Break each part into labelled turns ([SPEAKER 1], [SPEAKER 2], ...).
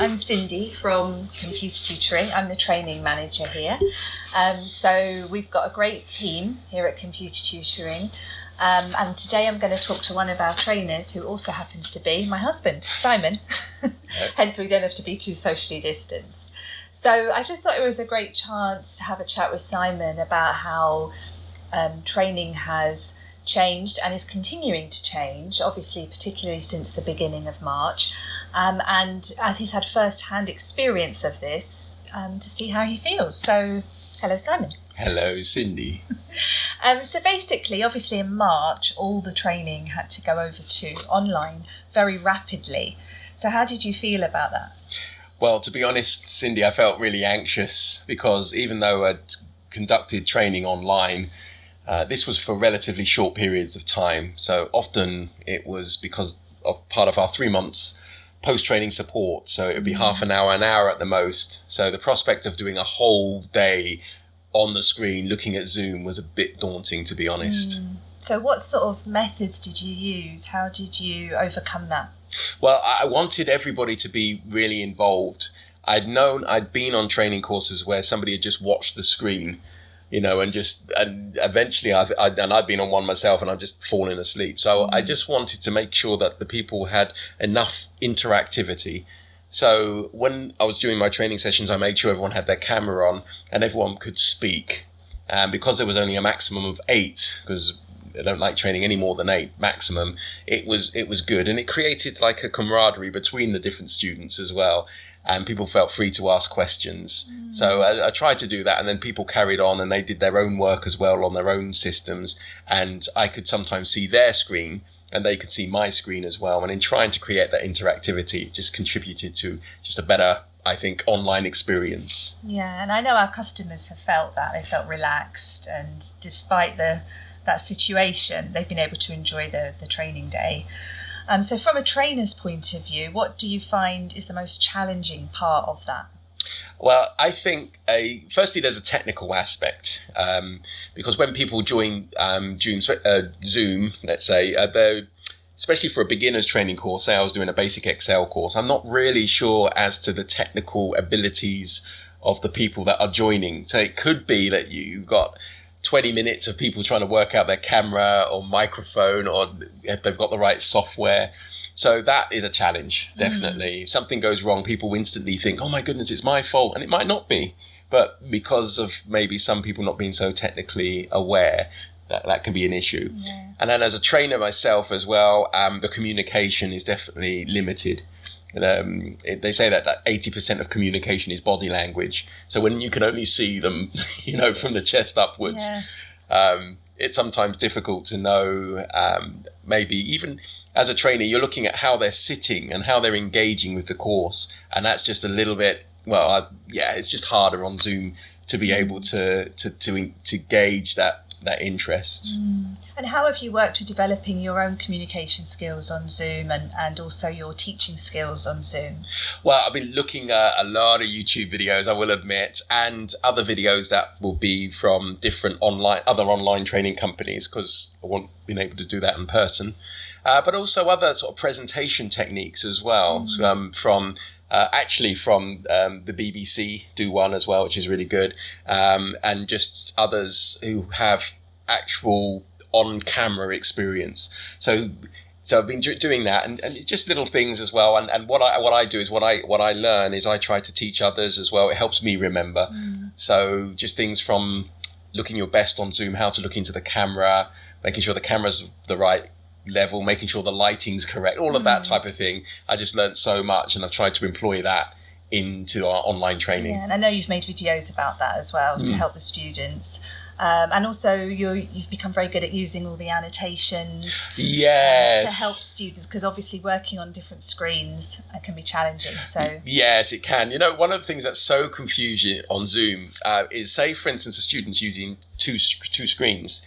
[SPEAKER 1] I'm Cindy from Computer Tutoring. I'm the training manager here. Um, so we've got a great team here at Computer Tutoring. Um, and today I'm going to talk to one of our trainers who also happens to be my husband, Simon. Hence, we don't have to be too socially distanced. So I just thought it was a great chance to have a chat with Simon about how um, training has changed and is continuing to change, obviously, particularly since the beginning of March. Um, and as he's had first hand experience of this, um, to see how he feels. So, hello, Simon.
[SPEAKER 2] Hello, Cindy.
[SPEAKER 1] um, so, basically, obviously, in March, all the training had to go over to online very rapidly. So, how did you feel about that?
[SPEAKER 2] Well, to be honest, Cindy, I felt really anxious because even though I'd conducted training online, uh, this was for relatively short periods of time. So often it was because of part of our three months post training support. So it would be mm. half an hour, an hour at the most. So the prospect of doing a whole day on the screen looking at Zoom was a bit daunting, to be honest. Mm.
[SPEAKER 1] So, what sort of methods did you use? How did you overcome that?
[SPEAKER 2] Well, I wanted everybody to be really involved. I'd known, I'd been on training courses where somebody had just watched the screen you know, and just and eventually I, I and I've been on one myself and I've just fallen asleep. So I mm. just wanted to make sure that the people had enough interactivity. So when I was doing my training sessions, I made sure everyone had their camera on and everyone could speak. And because there was only a maximum of eight, because I don't like training any more than eight maximum. It was it was good, and it created like a camaraderie between the different students as well and people felt free to ask questions. Mm. So I, I, tried to do that, and then people carried on and they did their own work as well on their own systems. And I could sometimes see their screen and they could see my screen as well. And in trying to create that interactivity, it just contributed to just a better, I think, online experience.
[SPEAKER 1] Yeah, and I know our customers have felt that they felt relaxed, and despite the that situation, they've been able to enjoy the the training day. Um, so, from a trainer's point of view, what do you find is the most challenging part of that?
[SPEAKER 2] Well, I think a firstly there's a technical aspect um, because when people join um, Zoom, uh, Zoom, let's say, uh, they especially for a beginner's training course. Say I was doing a basic Excel course, I'm not really sure as to the technical abilities of the people that are joining. So it could be that you've got 20 minutes of people trying to work out their camera or microphone or if they've got the right software. So that is a challenge, mm. definitely. Mm. If something goes wrong, people instantly think, oh my goodness, it's my fault. And it might not be. But because of maybe some people not being so technically aware, that, that can be an issue. Yeah. And then as a trainer myself as well, um, the communication is definitely limited. Um, it, they say that, that 80% of communication is body language. So when you can only see them, you know, from the chest upwards, yeah. um, it's sometimes difficult to know. Um, maybe even as a trainer, you're looking at how they're sitting and how they're engaging with the course. And that's just a little bit, well, I, yeah, it's just harder on Zoom to be able to, to, to, to gauge that that interest.
[SPEAKER 1] Mm. And how have you worked with developing your own communication skills on Zoom and, and also your teaching skills on Zoom?
[SPEAKER 2] Well, I've been looking at a lot of YouTube videos, I will admit, and other videos that will be from different online, other online training companies because I won't been able to do that in person. Uh, but also other sort of presentation techniques as well mm. um, from uh, actually from um, the BBC do one as well, which is really good, um, and just others who have actual on-camera experience. So, so I've been doing that, and, and just little things as well. And, and what I what I do is what I what I learn is I try to teach others as well. It helps me remember. Mm. So just things from looking your best on Zoom, how to look into the camera, making sure the camera's the right level, making sure the lighting's correct, all of that mm. type of thing. I just learned so much, and I've tried to employ that into our online training.
[SPEAKER 1] Yeah, and I know you've made videos about that as well mm. to help the students. Um, and also, you have become very good at using all the annotations.
[SPEAKER 2] Yes.
[SPEAKER 1] Uh, to help students, because obviously working on different screens uh, can be challenging. So
[SPEAKER 2] yes, it can. You know, one of the things that's so confusing on Zoom uh, is, say, for instance, a student's using two two screens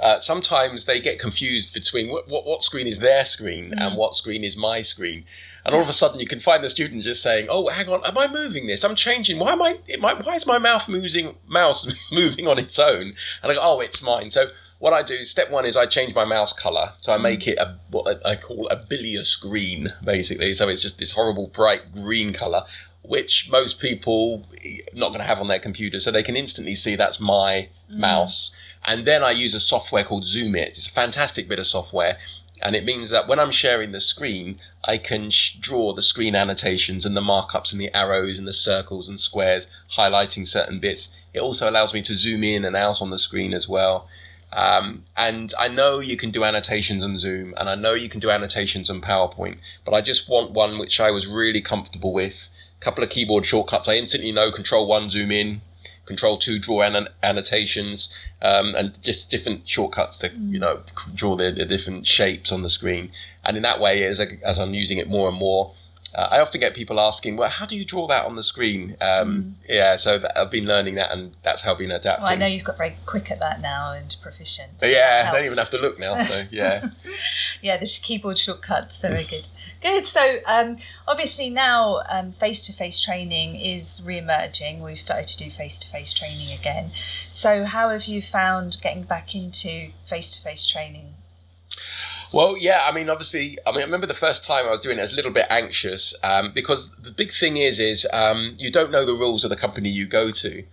[SPEAKER 2] uh, sometimes they get confused between what, what, what screen is their screen mm. and what screen is my screen. And all of a sudden, you can find the student just saying, "Oh, hang on, am I moving this? I'm changing. Why am I? why is my mouth moving? Mouse moving on its own?" And I go, "Oh, it's mine." So what I do, is step one is I change my mouse color. So I make it a what I call a bilious green, basically. So it's just this horrible bright green color, which most people not going to have on their computer. So they can instantly see that's my mouse. And then I use a software called ZoomIt. It's a fantastic bit of software. And it means that when I'm sharing the screen, I can draw the screen annotations and the markups and the arrows and the circles and squares, highlighting certain bits. It also allows me to zoom in and out on the screen as well. Um, and I know you can do annotations on Zoom, and I know you can do annotations on PowerPoint, but I just want one which I was really comfortable with. A couple of keyboard shortcuts. I instantly know Control One, zoom in, Control Two, draw an- annotations, um, and just different shortcuts to you know draw the, the different shapes on the screen. And in that way, as I, as I'm using it more and more, uh, I often get people asking, "Well, how do you draw that on the screen?" Um, Yeah, so that, I've been learning that, and that's how I've been adapting.
[SPEAKER 1] Well, I know you've got very quick at that now and proficient. so
[SPEAKER 2] yeah, I don't even have to look now. So yeah.
[SPEAKER 1] Yeah, the keyboard shortcuts, they're very good. Good. So, um, obviously, now face to face training is re emerging. We've started to do face to face training again. So, how have you found getting back into face to face training?
[SPEAKER 2] Well, yeah, I mean, obviously, I mean, I remember the first time I was doing it, I was a little bit anxious um, because the big thing is, is um, you don't know the rules of the company you go to.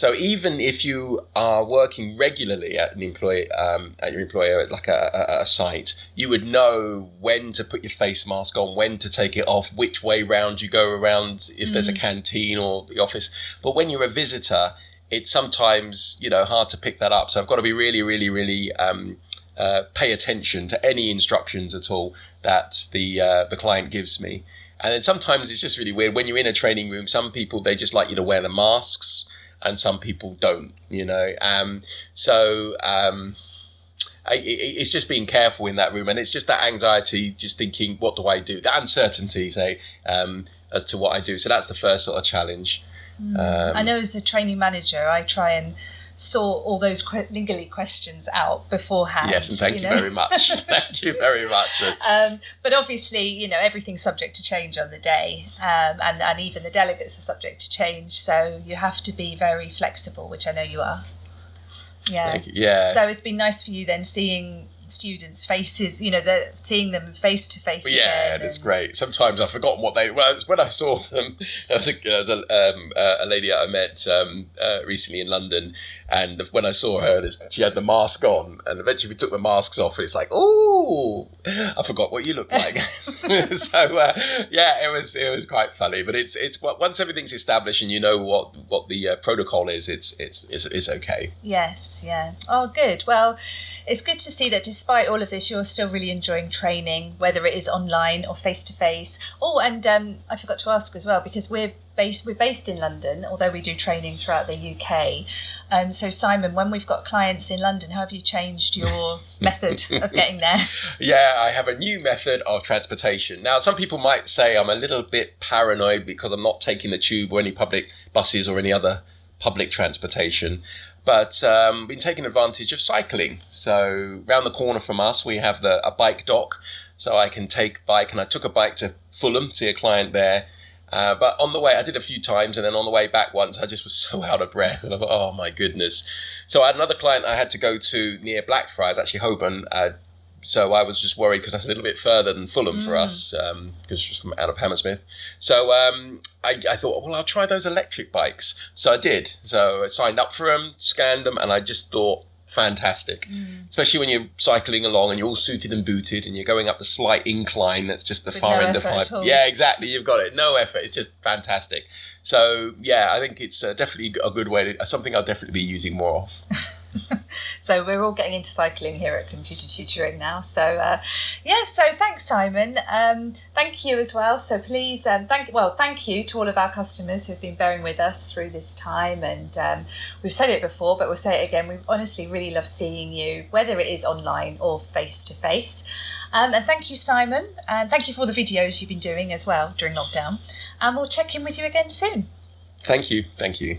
[SPEAKER 2] So even if you are working regularly at an employee, um, at your employer, at like a, a, a site, you would know when to put your face mask on, when to take it off, which way round you go around, if there's a canteen or the office. But when you're a visitor, it's sometimes you know hard to pick that up. So I've got to be really, really, really um, uh, pay attention to any instructions at all that the uh, the client gives me. And then sometimes it's just really weird when you're in a training room. Some people they just like you to wear the masks, and some people don't. You know, um, so. Um, I, it- it's just being careful in that room, and it's just that anxiety, just thinking, what do I do? The uncertainty, say, um, as to what I do. So that's the first sort of challenge. Um,
[SPEAKER 1] I know as a training manager, I try and sort all those que- niggly questions out beforehand.
[SPEAKER 2] yes, and thank you,
[SPEAKER 1] know?
[SPEAKER 2] very much. thank you very much.
[SPEAKER 1] Um, but obviously, you know, everything's subject to change on the day, um, and, and even the delegates are subject to change. So you have to be very flexible, which I know you are. Yeah.
[SPEAKER 2] You. Yeah.
[SPEAKER 1] So it's been nice for you then seeing students' faces, you know, the, seeing them face to face.
[SPEAKER 2] Yeah,
[SPEAKER 1] again
[SPEAKER 2] it's
[SPEAKER 1] and-
[SPEAKER 2] great. Sometimes I've forgotten what they. Well, when I saw them, there was a, there was a, um, uh, a lady I met um, uh, recently in London, and when I saw her, she had the mask on, and eventually we took the masks off, and it's like, oh, I forgot what you look like. so uh, yeah, it was it was quite funny, but it's it's once everything's established and you know what what the uh, protocol is, it's it's it's, it's okay.
[SPEAKER 1] Yes, yeah. Oh, good. Well, it's good to see that despite all of this, you're still really enjoying training, whether it is online or face to face. Oh, and um, I forgot to ask as well because we're based we're based in London, although we do training throughout the UK. Um, so, Simon, when we've got clients in London, how have you changed your method of getting there?
[SPEAKER 2] Yeah, I have a new method of transportation. Now, some people might say I'm a little bit paranoid because I'm not taking the tube or any public buses or any other public transportation. But um, been taking advantage of cycling. So round the corner from us, we have the a bike dock, so I can take bike. And I took a bike to Fulham, see a client there. Uh, but on the way, I did a few times, and then on the way back once, I just was so out of breath, and I thought, oh my goodness. So I had another client I had to go to near Blackfriars, actually Holborn. Uh, so I was just worried because that's a little bit further than Fulham for us, because it's from out of Hammersmith. So um, I, I thought, well, I'll try those electric bikes. So I did. So I signed up for them, scanned them, and I just thought, fantastic. Especially when you're cycling along and you're all suited and booted and you're going up the slight incline that's just the
[SPEAKER 1] With
[SPEAKER 2] far
[SPEAKER 1] no
[SPEAKER 2] end of five. Yeah, exactly. You've got it. No effort. It's just fantastic. So yeah, I think it's uh, definitely a good way to something I'll definitely be using more of.
[SPEAKER 1] So we're all getting into cycling here at Computer Tutoring now. So uh, yeah, so thanks, Simon. Um, thank you as well. So please, um, thank well, thank you to all of our customers who've been bearing with us through this time. And um, we've said it before, but we'll say it again. We honestly really love seeing you, whether it is online or face to face. Um, and thank you, Simon, and thank you for all the videos you've been doing as well during lockdown. And we'll check in with you again soon.
[SPEAKER 2] Thank you. Thank you.